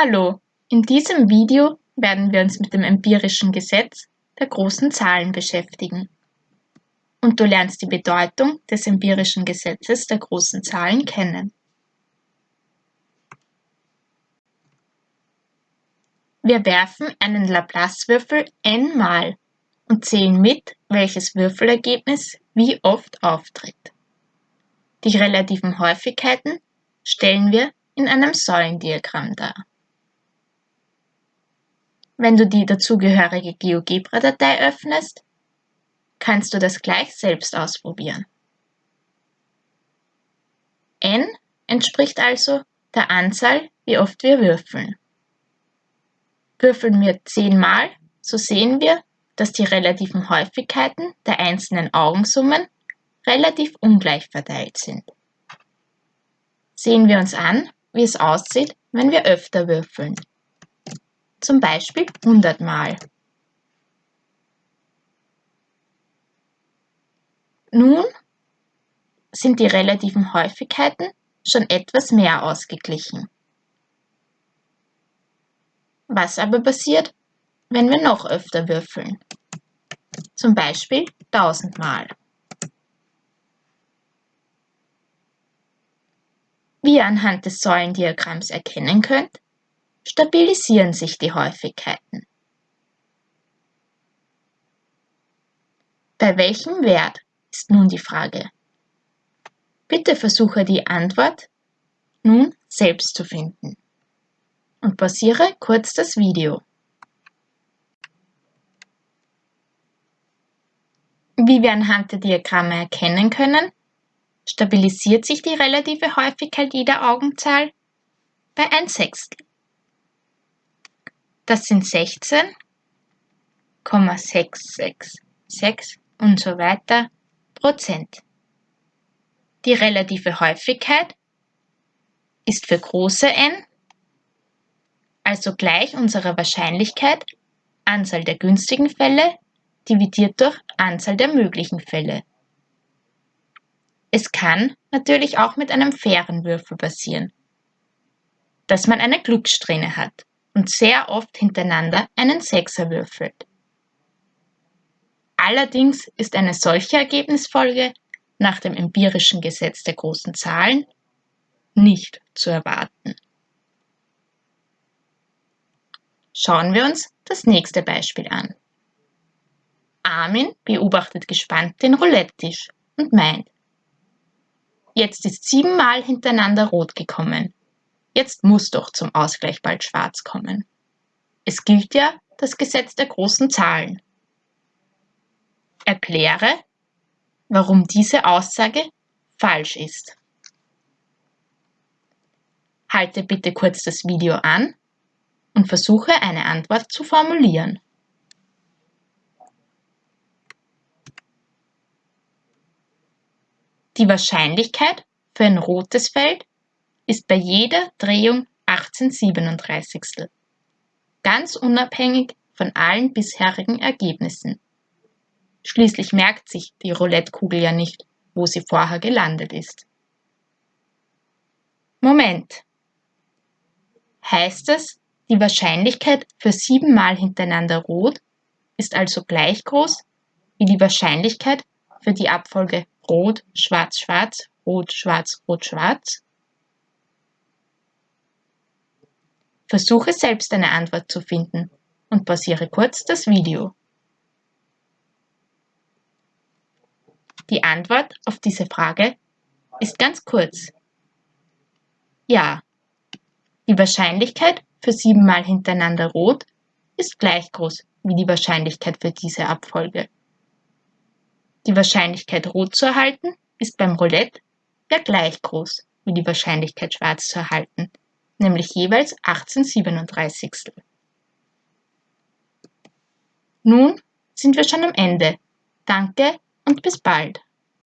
Hallo, in diesem Video werden wir uns mit dem empirischen Gesetz der großen Zahlen beschäftigen. Und du lernst die Bedeutung des empirischen Gesetzes der großen Zahlen kennen. Wir werfen einen Laplace-Würfel n-mal und zählen mit, welches Würfelergebnis wie oft auftritt. Die relativen Häufigkeiten stellen wir in einem Säulendiagramm dar. Wenn du die dazugehörige GeoGebra-Datei öffnest, kannst du das gleich selbst ausprobieren. n entspricht also der Anzahl, wie oft wir würfeln. Würfeln wir 10 mal, so sehen wir, dass die relativen Häufigkeiten der einzelnen Augensummen relativ ungleich verteilt sind. Sehen wir uns an, wie es aussieht, wenn wir öfter würfeln zum Beispiel 100 Mal. Nun sind die relativen Häufigkeiten schon etwas mehr ausgeglichen. Was aber passiert, wenn wir noch öfter würfeln? Zum Beispiel 1000 Mal. Wie ihr anhand des Säulendiagramms erkennen könnt, stabilisieren sich die Häufigkeiten. Bei welchem Wert ist nun die Frage. Bitte versuche die Antwort nun selbst zu finden und pausiere kurz das Video. Wie wir anhand der Diagramme erkennen können, stabilisiert sich die relative Häufigkeit jeder Augenzahl bei 1 Sechstel. Das sind 16,666 und so weiter Prozent. Die relative Häufigkeit ist für große n, also gleich unserer Wahrscheinlichkeit Anzahl der günstigen Fälle dividiert durch Anzahl der möglichen Fälle. Es kann natürlich auch mit einem fairen Würfel passieren, dass man eine Glückssträhne hat und sehr oft hintereinander einen Sechser würfelt. Allerdings ist eine solche Ergebnisfolge nach dem empirischen Gesetz der großen Zahlen nicht zu erwarten. Schauen wir uns das nächste Beispiel an. Armin beobachtet gespannt den Roulette-Tisch und meint, jetzt ist siebenmal hintereinander rot gekommen. Jetzt muss doch zum Ausgleich bald schwarz kommen. Es gilt ja das Gesetz der großen Zahlen. Erkläre, warum diese Aussage falsch ist. Halte bitte kurz das Video an und versuche eine Antwort zu formulieren. Die Wahrscheinlichkeit für ein rotes Feld ist bei jeder Drehung 1837. Ganz unabhängig von allen bisherigen Ergebnissen. Schließlich merkt sich die Roulettekugel ja nicht, wo sie vorher gelandet ist. Moment. Heißt das, die Wahrscheinlichkeit für siebenmal hintereinander rot ist also gleich groß wie die Wahrscheinlichkeit für die Abfolge rot, schwarz, schwarz, rot, schwarz, rot, schwarz? Versuche selbst eine Antwort zu finden und pausiere kurz das Video. Die Antwort auf diese Frage ist ganz kurz. Ja. Die Wahrscheinlichkeit für siebenmal hintereinander rot ist gleich groß wie die Wahrscheinlichkeit für diese Abfolge. Die Wahrscheinlichkeit rot zu erhalten ist beim Roulette ja gleich groß wie die Wahrscheinlichkeit schwarz zu erhalten nämlich jeweils 1837. Nun sind wir schon am Ende. Danke und bis bald.